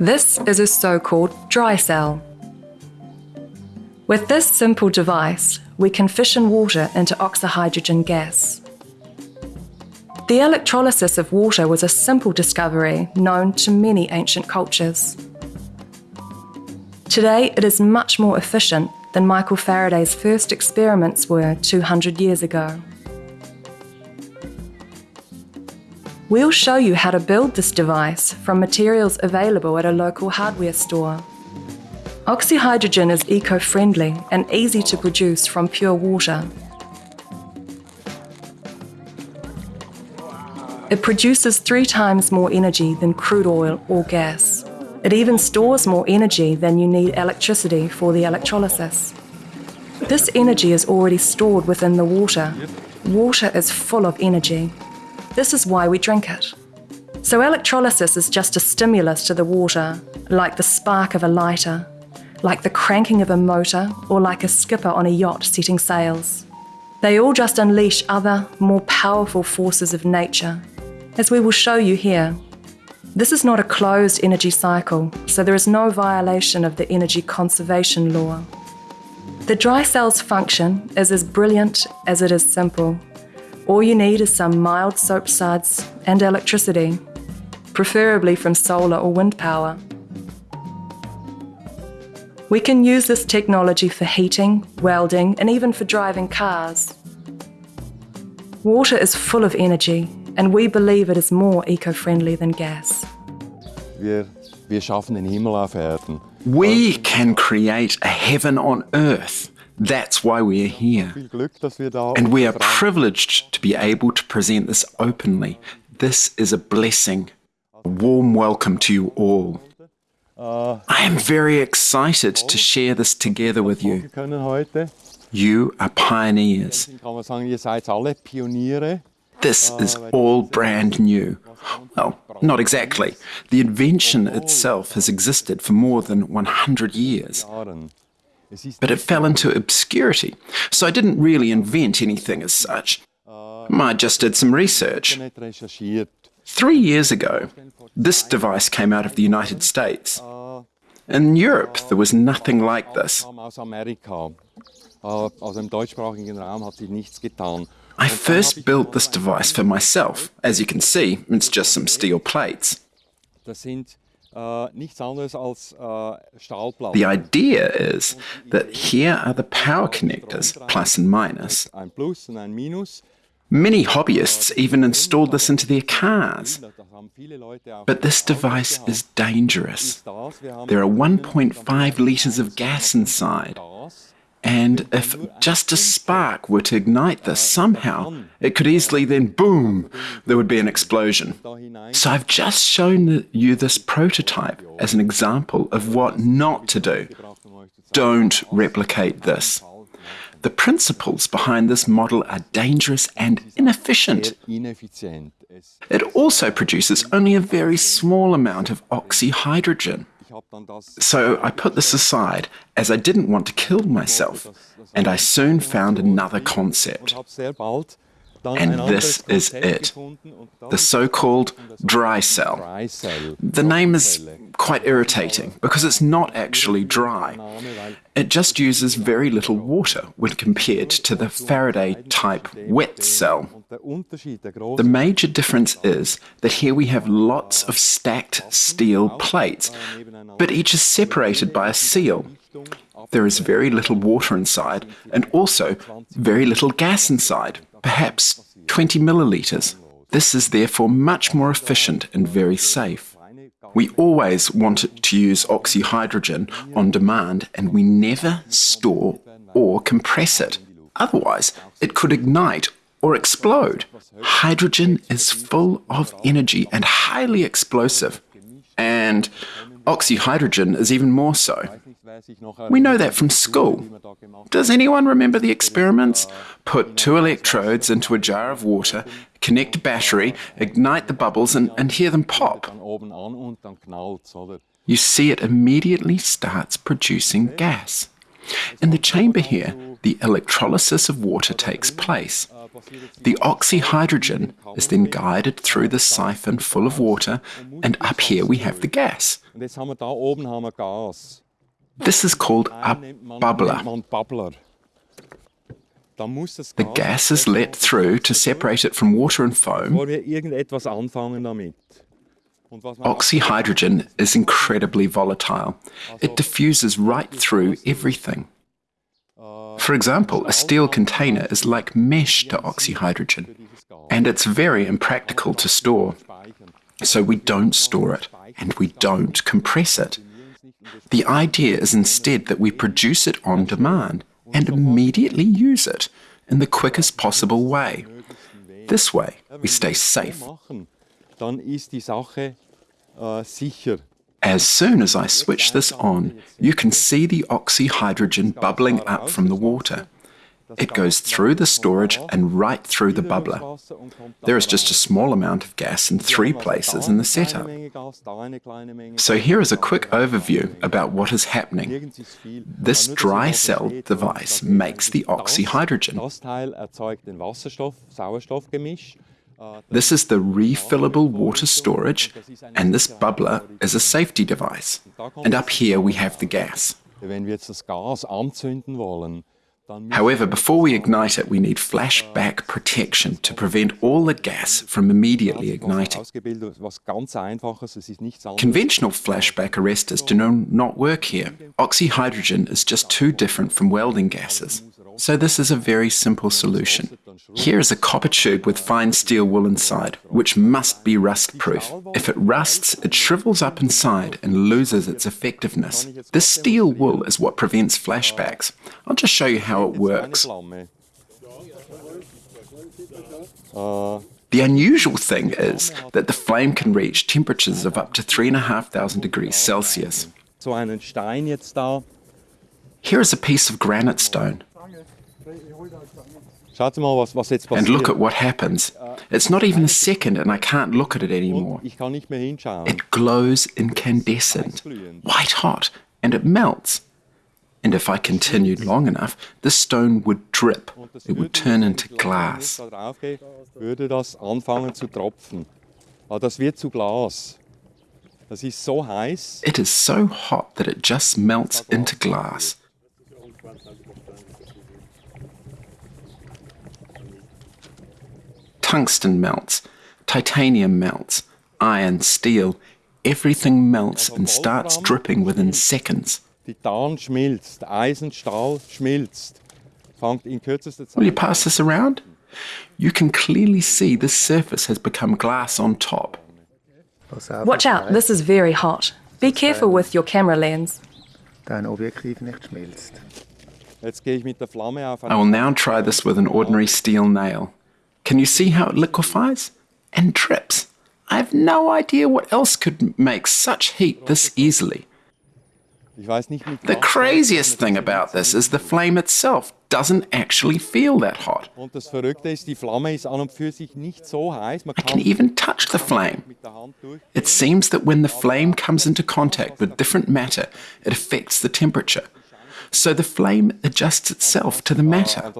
This is a so-called dry cell. With this simple device, we can fission water into oxyhydrogen gas. The electrolysis of water was a simple discovery known to many ancient cultures. Today, it is much more efficient than Michael Faraday's first experiments were 200 years ago. We'll show you how to build this device from materials available at a local hardware store. Oxyhydrogen is eco-friendly and easy to produce from pure water. It produces three times more energy than crude oil or gas. It even stores more energy than you need electricity for the electrolysis. This energy is already stored within the water. Water is full of energy. This is why we drink it. So electrolysis is just a stimulus to the water, like the spark of a lighter, like the cranking of a motor, or like a skipper on a yacht setting sails. They all just unleash other, more powerful forces of nature, as we will show you here. This is not a closed energy cycle, so there is no violation of the energy conservation law. The dry cell's function is as brilliant as it is simple. All you need is some mild soap suds and electricity, preferably from solar or wind power. We can use this technology for heating, welding and even for driving cars. Water is full of energy and we believe it is more eco-friendly than gas. Wir, wir schaffen den Himmel auf Erden. We can create a heaven on earth. That's why we are here. And we are privileged to be able to present this openly. This is a blessing. A warm welcome to you all. I am very excited to share this together with you. You are pioneers. This is all brand new. Well, not exactly. The invention itself has existed for more than 100 years. But it fell into obscurity, so I didn't really invent anything as such. I just did some research. Three years ago, this device came out of the United States. In Europe, there was nothing like this. I first built this device for myself. As you can see, it's just some steel plates. Äh, äh, the idea is that here are the power connectors, plus and minus. Many hobbyists even installed this into their cars. But this device is dangerous. There are 1.5 litres of gas inside. And if just a spark were to ignite this somehow, it could easily then boom, there would be an explosion. So I've just shown you this prototype as an example of what not to do. Don't replicate this. The principles behind this model are dangerous and inefficient. It also produces only a very small amount of oxyhydrogen. So I put this aside as I didn't want to kill myself, and I soon found another concept. And this is it, the so-called dry cell. The name is quite irritating because it's not actually dry. It just uses very little water when compared to the Faraday type wet cell. The major difference is that here we have lots of stacked steel plates, but each is separated by a seal. There is very little water inside and also very little gas inside. perhaps 20 milliliters. This is therefore much more efficient and very safe. We always wanted to use oxyhydrogen on demand and we never store or compress it. Otherwise, it could ignite or explode. Hydrogen is full of energy and highly explosive. And oxyhydrogen is even more so. We know that from school. Does anyone remember the experiments? Put two electrodes into a jar of water, connect a battery, ignite the bubbles, and, and hear them pop. You see, it immediately starts producing gas. In the chamber here, the electrolysis of water takes place. The oxyhydrogen is then guided through the siphon full of water, and up here we have the gas. This is called a bubbler. The gas is let through to separate it from water and foam. Oxyhydrogen is incredibly volatile. It diffuses right through everything. For example, a steel container is like mesh to oxyhydrogen, and it's very impractical to store. So we don't store it, and we don't compress it. The idea is instead that we produce it on demand and immediately use it in the quickest possible way. This way, we stay safe. As soon as I switch this on, you can see the oxyhydrogen bubbling up from the water. It goes through the storage and right through the bubbler. There is just a small amount of gas in three places in the setup. So here is a quick overview about what is happening. This dry cell device makes the oxyhydrogen. This is the refillable water storage, and this bubbler is a safety device. And up here we have the gas. However, before we ignite it, we need flashback protection to prevent all the gas from immediately igniting. Conventional flashback arresters do not work here. Oxyhydrogen is just too different from welding gases. So this is a very simple solution. Here is a copper tube with fine steel wool inside, which must be rust proof. If it rusts, it shrivels up inside and loses its effectiveness. This steel wool is what prevents flashbacks. I'll just show you how it works. The unusual thing is that the flame can reach temperatures of up to 3,500 degrees Celsius. Here is a piece of granite stone. And look at what happens. It's not even a second and I can't look at it anymore. It glows incandescent, white hot, and it melts. And if I continued long enough, the stone would drip. It would turn into glass. It is so hot that it just melts into glass. Tungsten melts, titanium melts, iron, steel, everything melts and starts dripping within seconds. Will you pass this around? You can clearly see the surface has become glass on top. Watch out, this is very hot. Be careful with your camera lens. Dein Objektiv nicht schmilzt. I will now try this with an ordinary steel nail. Can you see how it liquefies? And drips. I have no idea what else could make such heat this easily. The craziest thing about this is the flame itself doesn't actually feel that hot. I can even touch the flame. It seems that when the flame comes into contact with different matter, it affects the temperature. So the flame adjusts itself to the matter.